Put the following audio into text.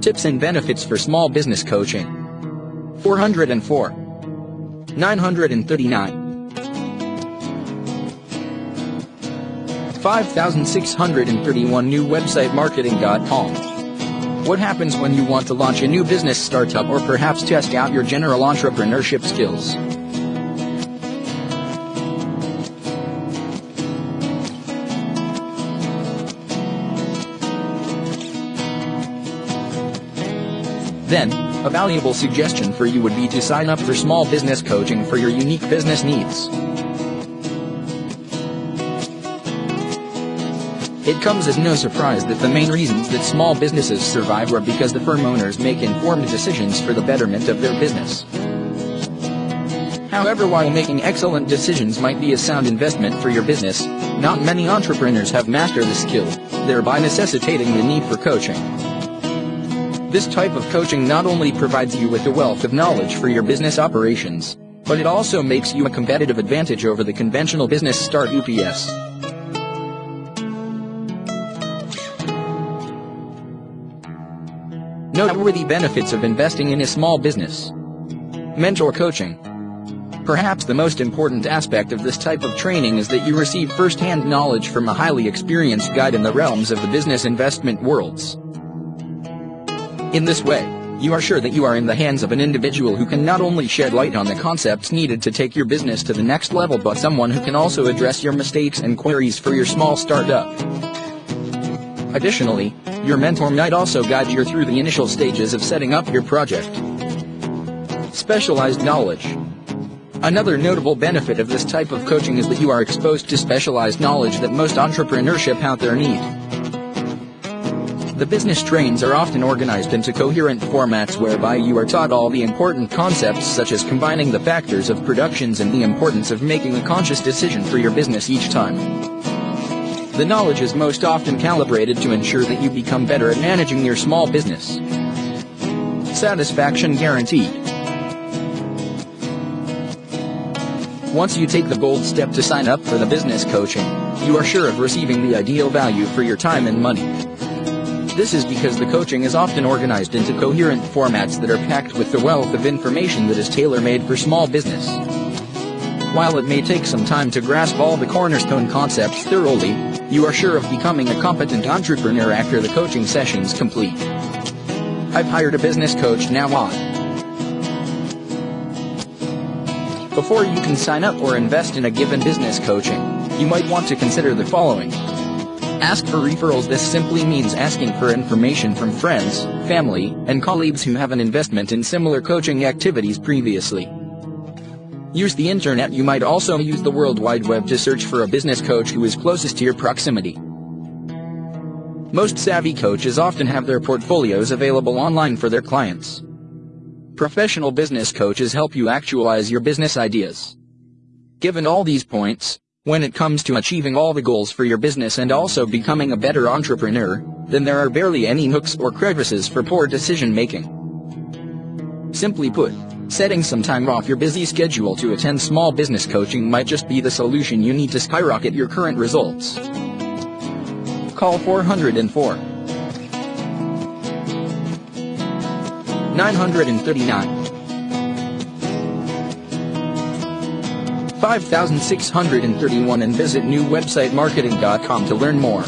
Tips and benefits for small business coaching. 404. 939. 5631 new website marketing.com. What happens when you want to launch a new business startup or perhaps test out your general entrepreneurship skills? Then, a valuable suggestion for you would be to sign up for small business coaching for your unique business needs. It comes as no surprise that the main reasons that small businesses survive are because the firm owners make informed decisions for the betterment of their business. However, while making excellent decisions might be a sound investment for your business, not many entrepreneurs have mastered the skill, thereby necessitating the need for coaching. This type of coaching not only provides you with a wealth of knowledge for your business operations, but it also makes you a competitive advantage over the conventional business start UPS. Noteworthy benefits of investing in a small business. Mentor coaching. Perhaps the most important aspect of this type of training is that you receive first-hand knowledge from a highly experienced guide in the realms of the business investment worlds. In this way, you are sure that you are in the hands of an individual who can not only shed light on the concepts needed to take your business to the next level but someone who can also address your mistakes and queries for your small startup. Additionally, your mentor might also guide you through the initial stages of setting up your project. Specialized knowledge. Another notable benefit of this type of coaching is that you are exposed to specialized knowledge that most entrepreneurship out there need. The business trains are often organized into coherent formats whereby you are taught all the important concepts such as combining the factors of productions and the importance of making a conscious decision for your business each time. The knowledge is most often calibrated to ensure that you become better at managing your small business. Satisfaction guaranteed. Once you take the bold step to sign up for the business coaching, you are sure of receiving the ideal value for your time and money. This is because the coaching is often organized into coherent formats that are packed with the wealth of information that is tailor-made for small business. While it may take some time to grasp all the cornerstone concepts thoroughly, you are sure of becoming a competent entrepreneur after the coaching sessions complete. I've hired a business coach now on. Before you can sign up or invest in a given business coaching, you might want to consider the following. Ask for referrals This simply means asking for information from friends, family, and colleagues who have an investment in similar coaching activities previously. Use the internet You might also use the World Wide Web to search for a business coach who is closest to your proximity. Most savvy coaches often have their portfolios available online for their clients. Professional business coaches help you actualize your business ideas. Given all these points, when it comes to achieving all the goals for your business and also becoming a better entrepreneur, then there are barely any hooks or crevices for poor decision making. Simply put, setting some time off your busy schedule to attend small business coaching might just be the solution you need to skyrocket your current results. Call 404 939 5631 and visit newwebsitemarketing.com to learn more.